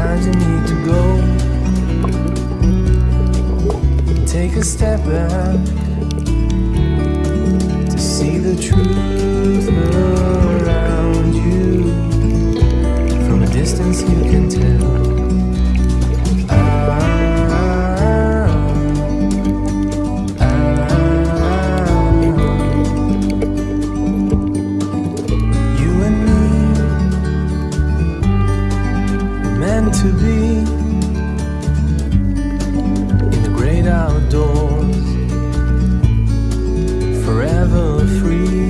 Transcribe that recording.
Sometimes you need to go. Take a step back to see the truth around you. From a distance, you can tell. meant to be in the great outdoors, forever free.